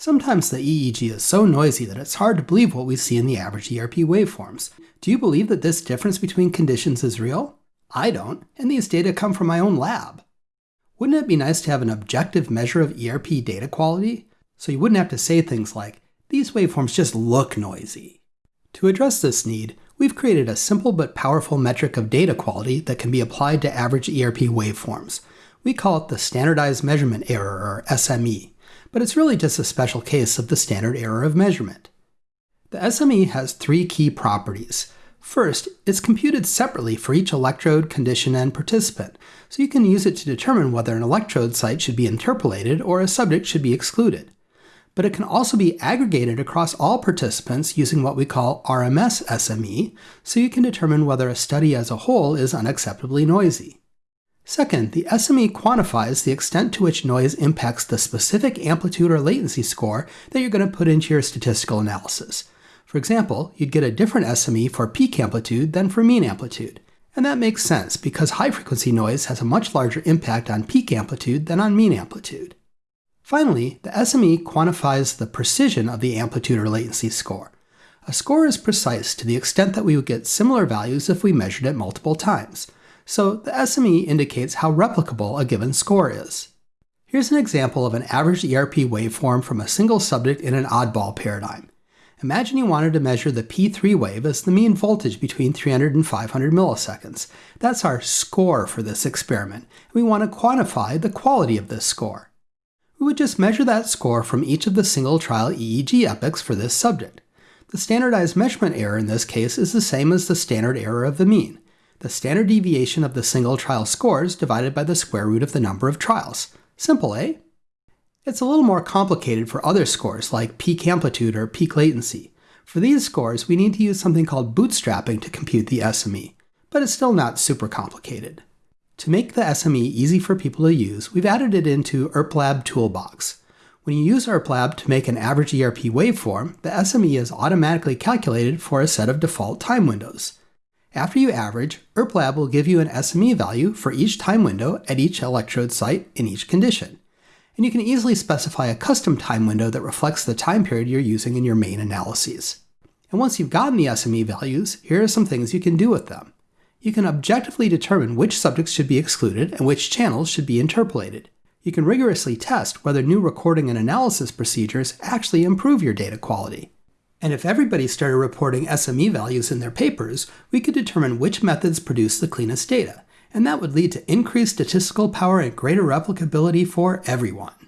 Sometimes the EEG is so noisy that it's hard to believe what we see in the average ERP waveforms. Do you believe that this difference between conditions is real? I don't, and these data come from my own lab. Wouldn't it be nice to have an objective measure of ERP data quality? So you wouldn't have to say things like, these waveforms just look noisy. To address this need, we've created a simple but powerful metric of data quality that can be applied to average ERP waveforms. We call it the Standardized Measurement Error, or SME but it's really just a special case of the standard error of measurement. The SME has three key properties. First, it's computed separately for each electrode, condition, and participant, so you can use it to determine whether an electrode site should be interpolated or a subject should be excluded. But it can also be aggregated across all participants using what we call RMS SME, so you can determine whether a study as a whole is unacceptably noisy. Second, the SME quantifies the extent to which noise impacts the specific amplitude or latency score that you're going to put into your statistical analysis. For example, you'd get a different SME for peak amplitude than for mean amplitude. And that makes sense because high frequency noise has a much larger impact on peak amplitude than on mean amplitude. Finally, the SME quantifies the precision of the amplitude or latency score. A score is precise to the extent that we would get similar values if we measured it multiple times so the SME indicates how replicable a given score is. Here's an example of an average ERP waveform from a single subject in an oddball paradigm. Imagine you wanted to measure the P3 wave as the mean voltage between 300 and 500 milliseconds. That's our score for this experiment. And we want to quantify the quality of this score. We would just measure that score from each of the single trial EEG epochs for this subject. The standardized measurement error in this case is the same as the standard error of the mean the standard deviation of the single trial scores divided by the square root of the number of trials. Simple, eh? It's a little more complicated for other scores like peak amplitude or peak latency. For these scores, we need to use something called bootstrapping to compute the SME, but it's still not super complicated. To make the SME easy for people to use, we've added it into ERPLab Toolbox. When you use ERPLab to make an average ERP waveform, the SME is automatically calculated for a set of default time windows. After you average, ERPLab will give you an SME value for each time window at each electrode site in each condition. And you can easily specify a custom time window that reflects the time period you're using in your main analyses. And once you've gotten the SME values, here are some things you can do with them. You can objectively determine which subjects should be excluded and which channels should be interpolated. You can rigorously test whether new recording and analysis procedures actually improve your data quality. And if everybody started reporting SME values in their papers, we could determine which methods produce the cleanest data, and that would lead to increased statistical power and greater replicability for everyone.